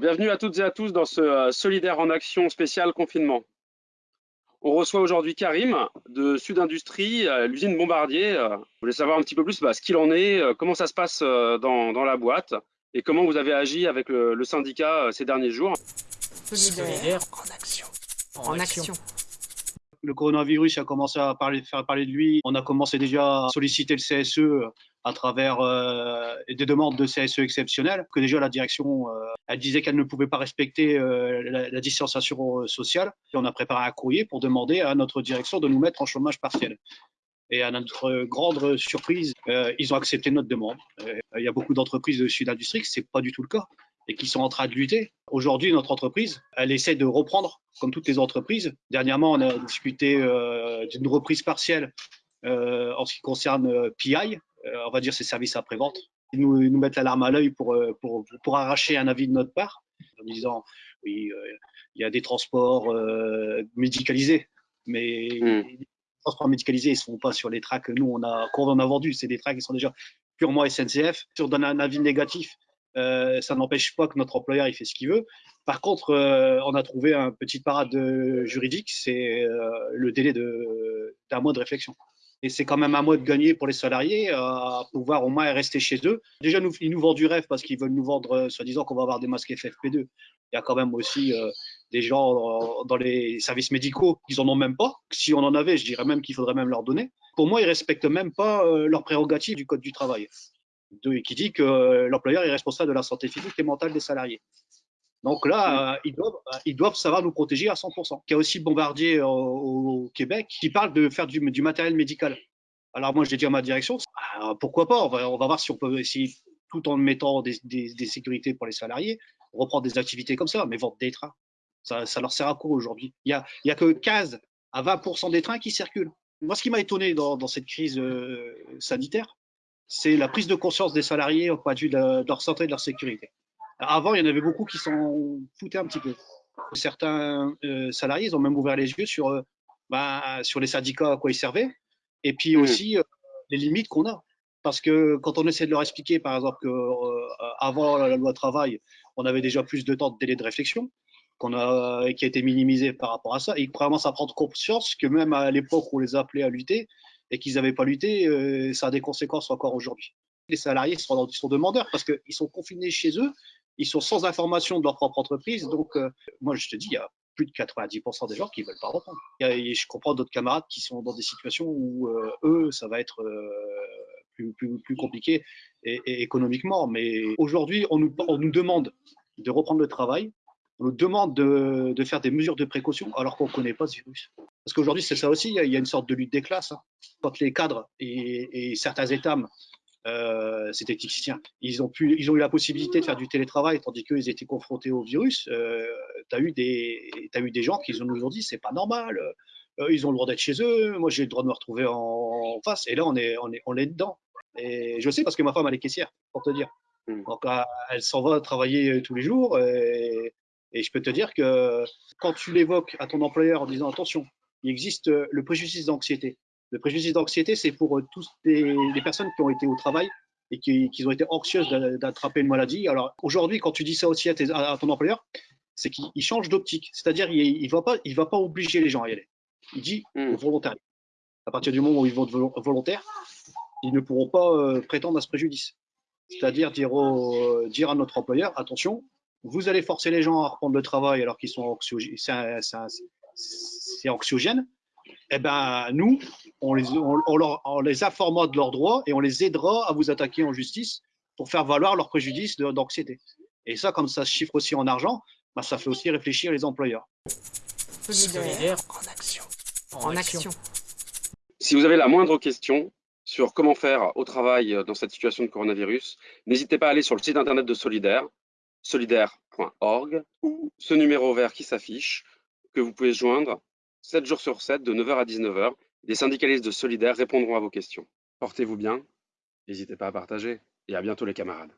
Bienvenue à toutes et à tous dans ce euh, Solidaire en Action spécial confinement. On reçoit aujourd'hui Karim de Sud Industrie, euh, l'usine Bombardier. Euh, je voulais savoir un petit peu plus bah, ce qu'il en est, comment ça se passe dans, la boîte et comment vous avez agi avec le, syndicat ces derniers jours? Solidaire en action. En, action. Le coronavirus a commencé à parler, faire parler de lui. On a commencé déjà à solliciter le CSE à travers euh, des demandes de CSE exceptionnelles, que déjà la direction, euh, elle disait qu'elle ne pouvait pas respecter euh, la, distanciation sociale. Et on a préparé un courrier pour demander à notre direction de nous mettre en chômage partiel. Et à notre grande surprise, ils ont accepté notre demande. il y a beaucoup d'entreprises de Sud Industrie, c'est pas du tout le cas et qui sont en train de lutter. Aujourd'hui, notre entreprise, elle essaie de reprendre, comme toutes les entreprises. Dernièrement, on a discuté d'une reprise partielle en ce qui concerne PI, euh, on va dire, ces services après-vente. Ils nous, nous mettent l'alarme à l'œil pour, euh, pour, pour, arracher un avis de notre part, en disant, oui, euh, il y a des transports médicalisés, mais hmm. les transports médicalisés, ils ne se font pas sur les tracks que nous, on a, qu'on a vendus. C'est des tracks qui sont déjà purement SNCF. Si on donne un avis négatif, ça n'empêche pas que notre employeur il fait ce qu'il veut. Par contre, on a trouvé un petit parade juridique, c'est le délai d'un mois de réflexion. Et c'est quand même un mois de gagner pour les salariés euh, à pouvoir au moins rester chez eux. Déjà, ils nous vendent du rêve parce qu'ils veulent nous vendre, euh, soi-disant, qu'on va avoir des masques FFP2. Il y a quand même aussi euh, des gens dans les services médicaux qui en ont même pas. Si on en avait, je dirais même qu'il faudrait même leur donner. Pour moi, ils respectent même pas leurs prérogatives du Code du travail, qui dit que l'employeur est responsable de la santé physique et mentale des salariés. Donc là, euh, ils, doivent, euh, ils doivent savoir nous protéger à 100%. Il y a aussi Bombardier au, Québec qui parle de faire du, du matériel médical. Alors moi, j'ai dit à ma direction, ah, pourquoi pas on va, on va, voir si on peut essayer, tout en mettant des, des, des, sécurités pour les salariés, reprendre des activités comme ça, mais vendre des trains. Ça, ça leur sert à quoi aujourd'hui? Il y a, il y a que 15 à 20% des trains qui circulent. Moi, ce qui m'a étonné dans, dans, cette crise euh, sanitaire, c'est la prise de conscience des salariés au point de vue de, de leur santé et de leur sécurité. Avant, il y en avait beaucoup qui s'en foutaient un petit peu. Certains euh, salariés, ils ont même ouvert les yeux sur, euh, bah, sur les syndicats à quoi ils servaient, et puis aussi euh, les limites qu'on a. Parce que quand on essaie de leur expliquer, par exemple, qu'avant la loi travail, on avait déjà plus de temps de délai de réflexion, qu'on a, qui a été minimisé par rapport à ça, et ils commencent à prendre conscience que même à l'époque où on les appelait à lutter, et qu'ils n'avaient pas lutté, ça a des conséquences encore aujourd'hui. Les salariés sont, sont demandeurs parce qu'ils sont confinés chez eux, ils sont sans information de leur propre entreprise. Donc, euh, moi, je te dis, il y a plus de 90% des gens qui ne veulent pas reprendre. Et je comprends d'autres camarades qui sont dans des situations où euh, eux, ça va être euh, plus, compliqué économiquement. Mais aujourd'hui, on nous, demande de reprendre le travail. On nous demande de, faire des mesures de précaution alors qu'on ne connaît pas ce virus. Parce qu'aujourd'hui, c'est ça aussi, il y a une sorte de lutte des classes. Hein. Quand les cadres et certains États euh, ces techniciens, ils ont, pu, ils ont eu la possibilité de faire du télétravail tandis qu'ils étaient confrontés au virus. Euh, tu as, eu des, as eu des gens qui ont nous ont dit c'est pas normal, euh, ils ont le droit d'être chez eux, moi j'ai le droit de me retrouver en, face. Et là, on est, on, est, on est dedans. Et je sais parce que ma femme, elle est caissière, pour te dire. Hmm. Donc, elle s'en va travailler tous les jours. Et, et je peux te dire que quand tu l'évoques à ton employeur en disant attention, il existe le préjudice d'anxiété. Le préjudice d'anxiété, c'est pour euh, toutes les, personnes qui ont été au travail et qui, ont été anxieuses d'attraper une maladie. Alors aujourd'hui, quand tu dis ça aussi à, ton employeur, c'est qu'il change d'optique. C'est-à-dire, il ne va, pas, va pas obliger les gens à y aller. Il dit hmm. volontaire. À partir du moment où ils vont être volontaires, ils ne pourront pas euh, prétendre à ce préjudice. C'est-à-dire dire, dire à notre employeur, attention, vous allez forcer les gens à reprendre le travail alors qu'ils sont anxiogènes, c'est anxiogène. Eh ben, nous, on les, on, les informera de leurs droits et on les aidera à vous attaquer en justice pour faire valoir leur préjudice d'anxiété. Et ça, comme ça se chiffre aussi en argent, bah, ça fait aussi réfléchir les employeurs. en action. En, action. Si vous avez la moindre question sur comment faire au travail dans cette situation de coronavirus, n'hésitez pas à aller sur le site internet de Solidaire, solidaire.org, ou ce numéro vert qui s'affiche, que vous pouvez joindre 7 jours sur 7, de 9h à 19h. Des syndicalistes de Solidaire répondront à vos questions. Portez-vous bien, n'hésitez pas à partager et à bientôt les camarades.